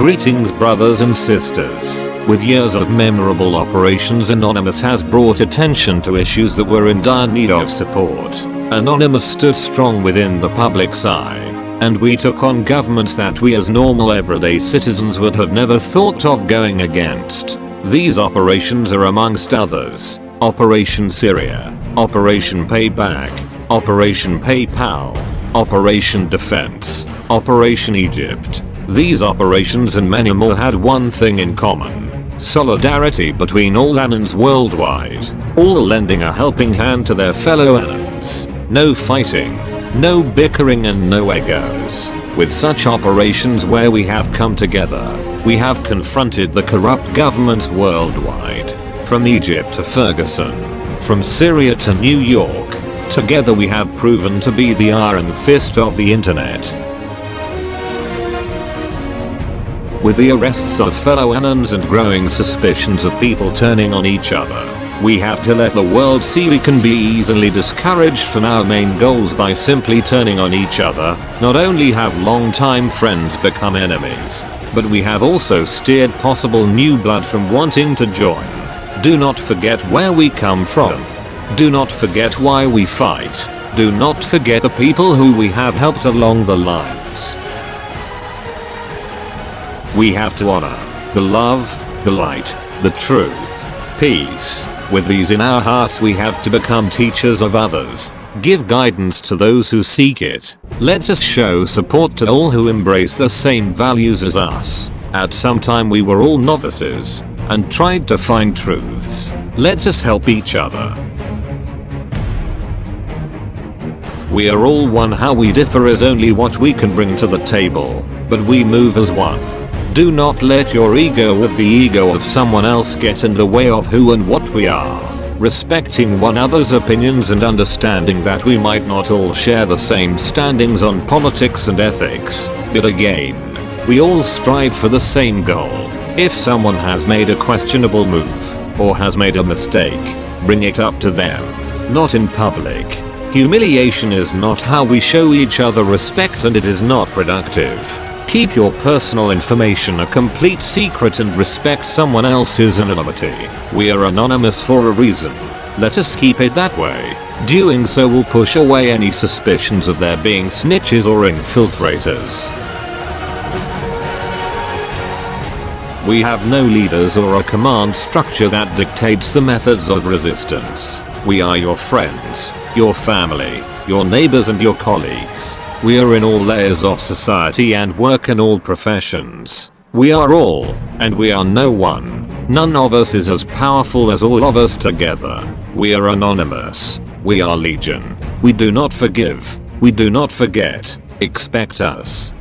Greetings brothers and sisters. With years of memorable operations Anonymous has brought attention to issues that were in dire need of support. Anonymous stood strong within the public's eye. And we took on governments that we as normal everyday citizens would have never thought of going against. These operations are amongst others. Operation Syria, Operation Payback, Operation PayPal, Operation Defense, Operation Egypt. These operations and many more had one thing in common. Solidarity between all Anons worldwide. All lending a helping hand to their fellow Anons. No fighting. No bickering and no egos. With such operations where we have come together, we have confronted the corrupt governments worldwide. From Egypt to Ferguson. From Syria to New York. Together we have proven to be the iron fist of the internet. With the arrests of fellow Anons and growing suspicions of people turning on each other, we have to let the world see we can be easily discouraged from our main goals by simply turning on each other. Not only have long-time friends become enemies, but we have also steered possible new blood from wanting to join. Do not forget where we come from. Do not forget why we fight. Do not forget the people who we have helped along the lines. We have to honor the love, the light, the truth, peace. With these in our hearts we have to become teachers of others. Give guidance to those who seek it. Let us show support to all who embrace the same values as us. At some time we were all novices and tried to find truths. Let us help each other. We are all one how we differ is only what we can bring to the table, but we move as one. Do not let your ego with the ego of someone else get in the way of who and what we are. Respecting one another's opinions and understanding that we might not all share the same standings on politics and ethics, but again, we all strive for the same goal. If someone has made a questionable move, or has made a mistake, bring it up to them. Not in public. Humiliation is not how we show each other respect and it is not productive. Keep your personal information a complete secret and respect someone else's anonymity. We are anonymous for a reason. Let us keep it that way. Doing so will push away any suspicions of there being snitches or infiltrators. We have no leaders or a command structure that dictates the methods of resistance. We are your friends, your family, your neighbors and your colleagues. We are in all layers of society and work in all professions. We are all, and we are no one. None of us is as powerful as all of us together. We are anonymous. We are legion. We do not forgive. We do not forget. Expect us.